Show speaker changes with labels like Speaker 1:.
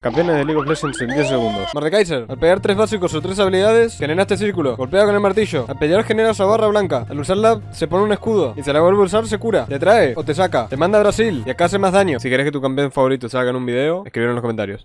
Speaker 1: Campeones de League of Legends en 10 segundos. Mordekaiser, al pegar tres básicos o tres habilidades, genera este círculo. Golpea con el martillo. Al pelear genera esa barra blanca. Al usarla, se pone un escudo. Y se la vuelve a usar, se cura. Te trae o te saca. Te manda a Brasil y acá hace más daño. Si querés que tu campeón favorito salga en un video, escribir en los comentarios.